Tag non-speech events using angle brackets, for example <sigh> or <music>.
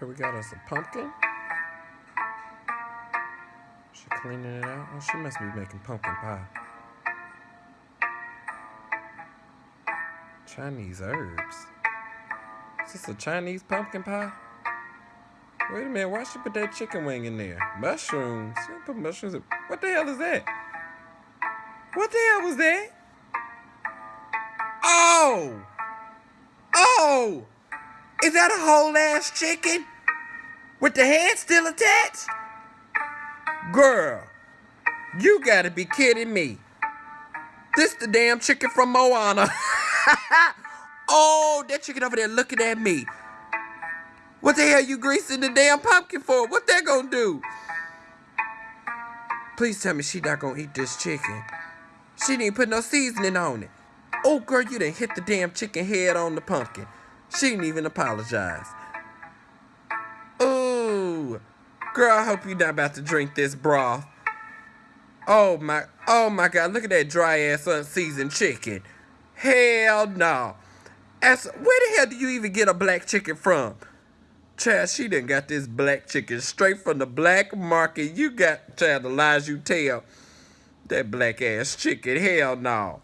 Here we got us a pumpkin. She cleaning it out. Oh, she must be making pumpkin pie. Chinese herbs. Is this a Chinese pumpkin pie? Wait a minute, why she put that chicken wing in there? Mushrooms. She put mushrooms in. What the hell is that? What the hell was that? Oh! Oh! Is that a whole ass chicken? With the head still attached? Girl, you gotta be kidding me. This the damn chicken from Moana. <laughs> oh, that chicken over there looking at me. What the hell you greasing the damn pumpkin for? What that gonna do? Please tell me she not gonna eat this chicken. She didn't put no seasoning on it. Oh, girl, you done hit the damn chicken head on the pumpkin. She didn't even apologize. Ooh. Girl, I hope you're not about to drink this broth. Oh my, oh my God, look at that dry ass unseasoned chicken. Hell no. As, where the hell do you even get a black chicken from? Chad, she done got this black chicken straight from the black market. You got, child, the lies you tell. That black ass chicken, hell no.